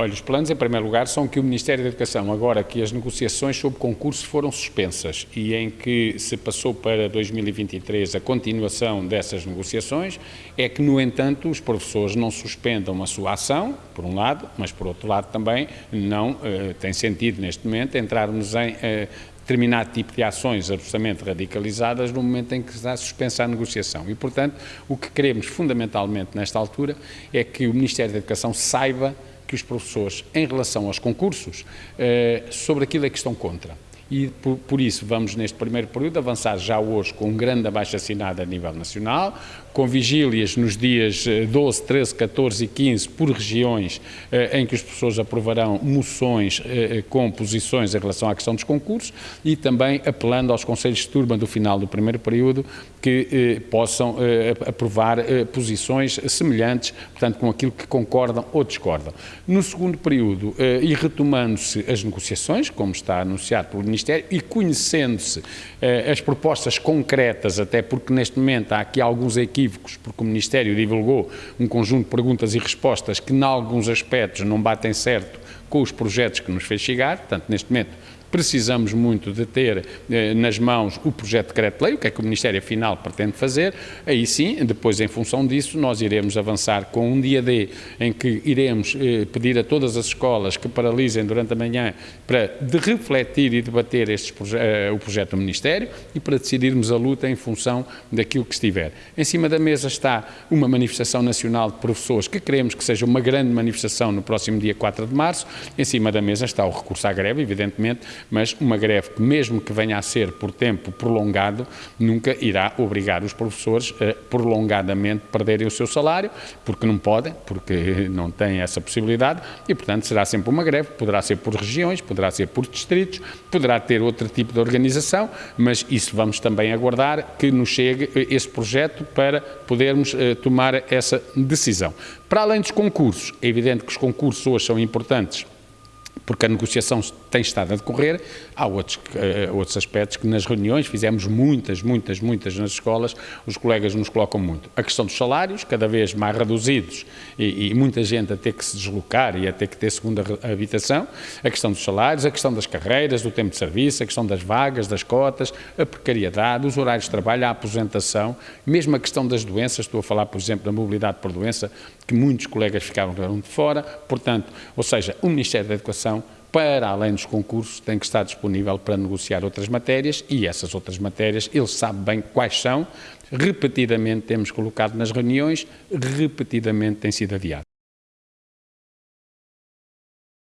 Olha, os planos, em primeiro lugar, são que o Ministério da Educação, agora que as negociações sobre concurso foram suspensas e em que se passou para 2023 a continuação dessas negociações, é que, no entanto, os professores não suspendam a sua ação, por um lado, mas, por outro lado, também não uh, tem sentido, neste momento, entrarmos em uh, determinado tipo de ações absolutamente radicalizadas no momento em que está suspensa a negociação. E, portanto, o que queremos fundamentalmente nesta altura é que o Ministério da Educação saiba que os professores, em relação aos concursos, eh, sobre aquilo é que estão contra e por, por, isso vamos neste primeiro período avançar já hoje com um grande abaixo-assinado a nível nacional, com vigílias nos dias 12, 13, 14 e 15 por regiões eh, em que os professores aprovarão moções eh, com posições em relação à questão dos concursos e também apelando aos conselhos de turma do final do primeiro período que eh, possam eh, aprovar eh, posições semelhantes, portanto com aquilo que concordam ou discordam. No segundo período, eh, e retomando-se as negociações, como está anunciado pelo Ministro Ministério e conhecendo-se eh, as propostas concretas, até porque neste momento há aqui alguns equívocos, porque o Ministério divulgou um conjunto de perguntas e respostas que, em alguns aspectos, não batem certo com os projetos que nos fez chegar, portanto, neste momento precisamos muito de ter eh, nas mãos o projeto de decreto-lei, o que é que o Ministério afinal pretende fazer, aí sim, depois em função disso, nós iremos avançar com um dia D em que iremos eh, pedir a todas as escolas que paralisem durante a manhã para de refletir e debater estes eh, o projeto do Ministério e para decidirmos a luta em função daquilo que estiver. Em cima da mesa está uma manifestação nacional de professores que queremos que seja uma grande manifestação no próximo dia 4 de março, em cima da mesa está o recurso à greve, evidentemente, mas uma greve que, mesmo que venha a ser por tempo prolongado, nunca irá obrigar os professores a prolongadamente perderem o seu salário, porque não podem, porque não têm essa possibilidade, e, portanto, será sempre uma greve, poderá ser por regiões, poderá ser por distritos, poderá ter outro tipo de organização, mas isso vamos também aguardar que nos chegue esse projeto para podermos uh, tomar essa decisão. Para além dos concursos, é evidente que os concursos hoje são importantes porque a negociação tem estado a decorrer, há outros, uh, outros aspectos que nas reuniões fizemos muitas, muitas, muitas nas escolas, os colegas nos colocam muito. A questão dos salários, cada vez mais reduzidos e, e, muita gente a ter que se deslocar e a ter que ter segunda habitação, a questão dos salários, a questão das carreiras, do tempo de serviço, a questão das vagas, das cotas, a precariedade, os horários de trabalho, a aposentação, mesmo a questão das doenças, estou a falar, por exemplo, da mobilidade por doença, que muitos colegas ficaram de fora, portanto, ou seja, o Ministério da Educação para além dos concursos, tem que estar disponível para negociar outras matérias e essas outras matérias, ele sabe bem quais são, repetidamente temos colocado nas reuniões, repetidamente tem sido adiado.